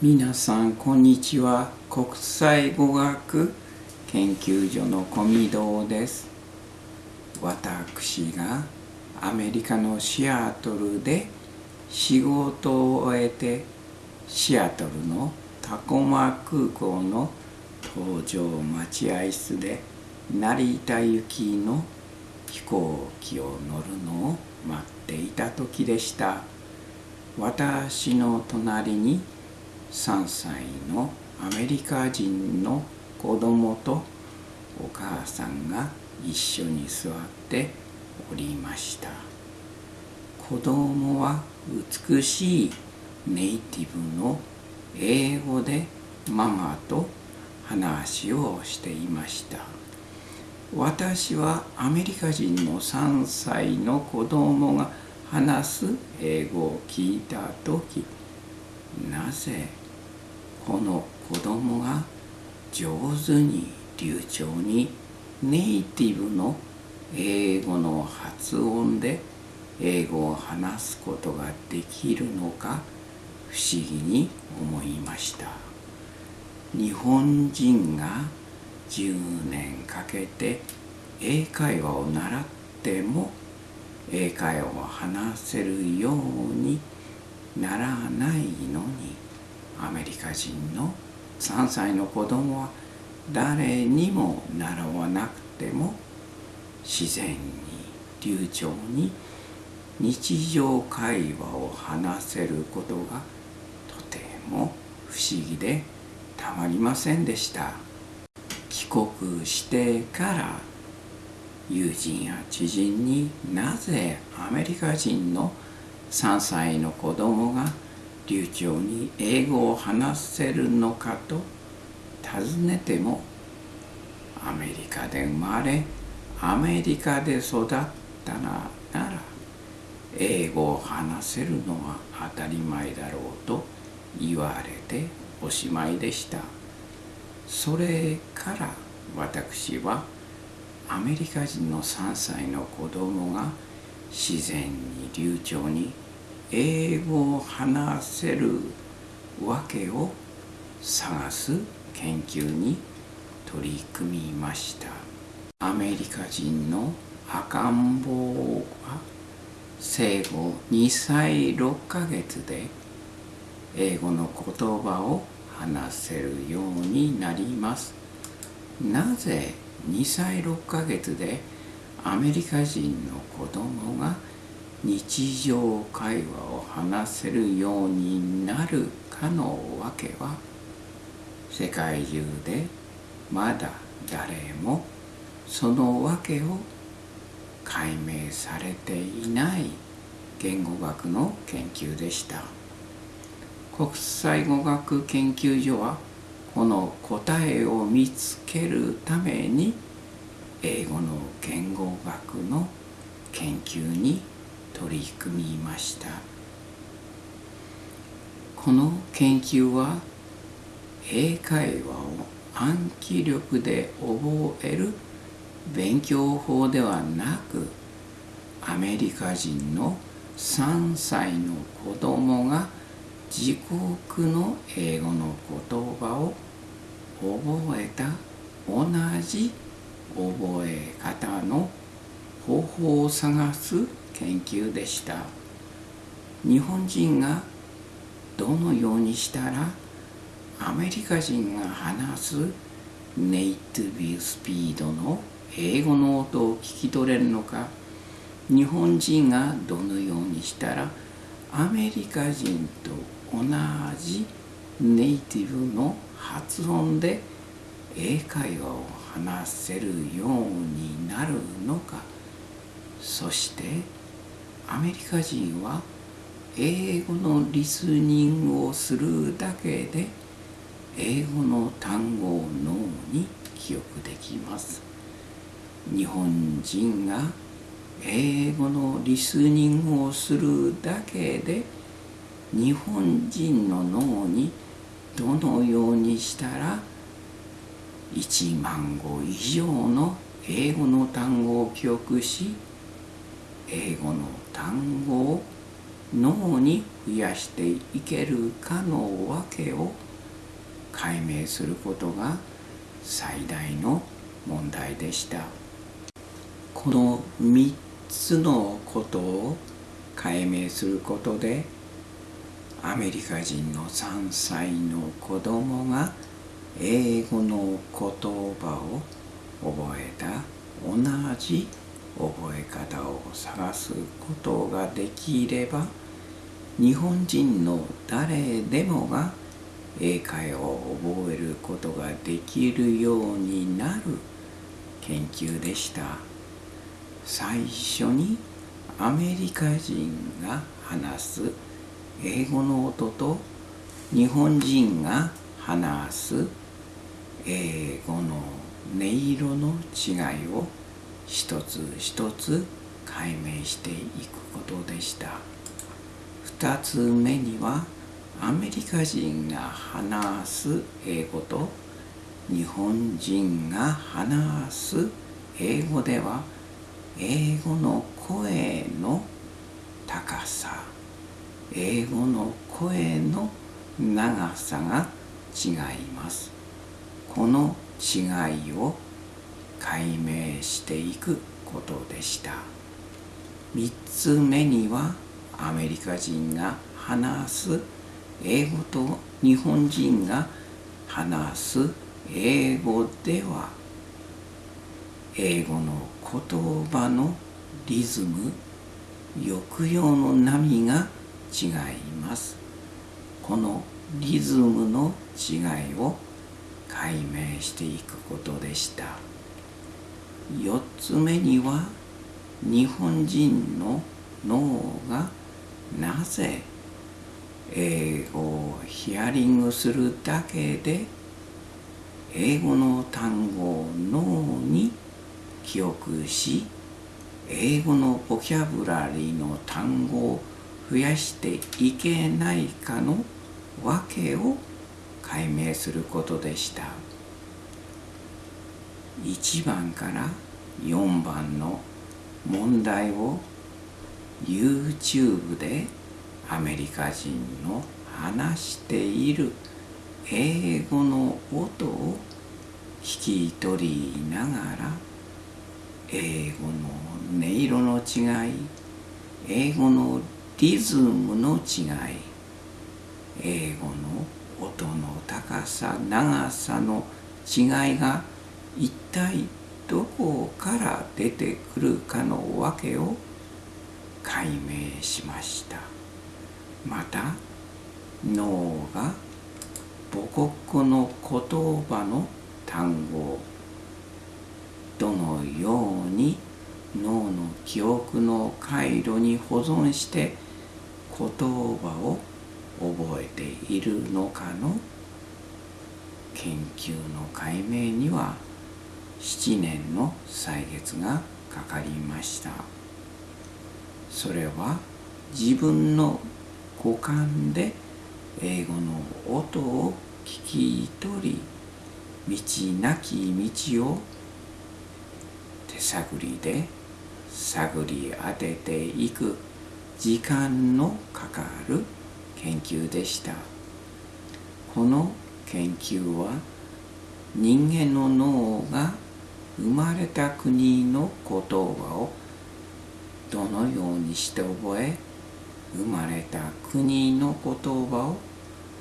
皆さんこんにちは。国際語学研究所の小見堂です。私がアメリカのシアトルで仕事を終えてシアトルのタコマ空港の搭乗待合室で成田行きの飛行機を乗るのを待っていた時でした。私の隣に3歳のアメリカ人の子供とお母さんが一緒に座っておりました。子供は美しいネイティブの英語でママと話をしていました。私はアメリカ人の3歳の子供が話す英語を聞いた時なぜこの子供が上手に流暢にネイティブの英語の発音で英語を話すことができるのか不思議に思いました日本人が10年かけて英会話を習っても英会話を話せるようにならないのにアメリカ人の3歳の子供は誰にも習わなくても自然に流暢に日常会話を話せることがとても不思議でたまりませんでした。帰国してから友人や知人になぜアメリカ人の3歳の子供が流暢に英語を話せるのかと尋ねてもアメリカで生まれアメリカで育ったなら英語を話せるのは当たり前だろうと言われておしまいでした。それから私はアメリカ人の3歳の子供が自然に流暢に英語を話せるわけを探す研究に取り組みました。アメリカ人の赤ん坊は生後2歳6ヶ月で英語の言葉を話せるようになります。なぜ2歳6ヶ月でアメリカ人の子供が日常会話を話せるようになるかのわけは世界中でまだ誰もその訳を解明されていない言語学の研究でした。国際語学研究所はこの答えを見つけるために英語の言語学の研究に取り組みました。この研究は英会話を暗記力で覚える勉強法ではなくアメリカ人の3歳の子供が自国の英語の言葉を覚えた同じ覚え方の方法を探す研究でした。日本人がどのようにしたらアメリカ人が話すネイティブスピードの英語の音を聞き取れるのか。日本人がどのようにしたらアメリカ人と同じネイティブの発音で英会話を話せるようになるのか。そしてアメリカ人は英語のリスニングをするだけで英語の単語を脳に記憶できます。日本人が英語のリスニングをするだけで日本人の脳にどのようにしたら1万語以上の英語の単語を記憶し英語の単語を脳に増やしていけるかの訳を解明することが最大の問題でした。この3つのことを解明することでアメリカ人の3歳の子供が英語の言葉を覚えた。同じ覚え方を探すことができれば日本人の誰でもが英会話を覚えることができるようになる研究でした。最初にアメリカ人が話す英語の音と日本人が話す英語の音色の違いを一つ一つ解明していくことでした。二つ目にはアメリカ人が話す英語と日本人が話す英語では英語の声の高さ。英語の声の長さが違います。この違いを解明していくことでした。3つ目にはアメリカ人が話す英語と日本人が話す英語では英語の言葉のリズム抑揚の波が違います。このリズムの違いを解明していくことでした。4つ目には日本人の脳がなぜ英語をヒアリングするだけで英語の単語を脳に記憶し英語のボキャブラリーの単語を増やしていけないかの訳を解明することでした。1番から4番の問題を YouTube でアメリカ人の話している英語の音を聞き取りながら英語の音色の違い英語のリズムの違い英語の音の高さ長さの違いが一体どこから出てくるかの訳を解明しました。また脳が母国の言葉の単語をどのように脳の記憶の回路に保存して言葉を覚えているのかの研究の解明には7年の歳月がかかりました。それは自分の五感で英語の音を聞き取り道なき道を手探りで探り当てていく時間のかかる研究でした。この研究は人間の脳が生まれた国の言葉をどのようにして覚え生まれた国の言葉を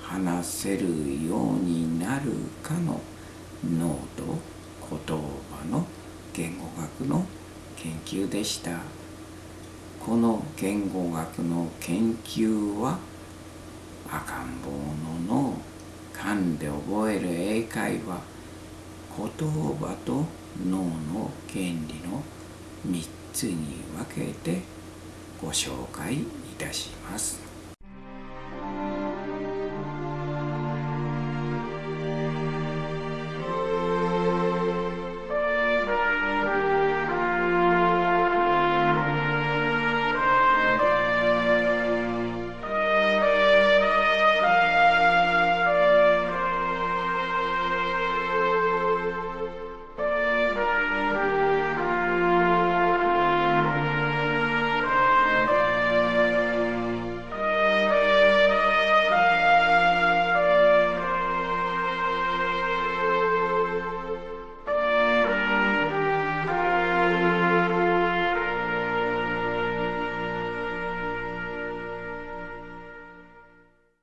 話せるようになるかの脳と言葉の言語学の研究でした。この言語学の研究は赤ん坊の脳勘で覚える英会話言葉と脳の原理の3つに分けてご紹介いたします。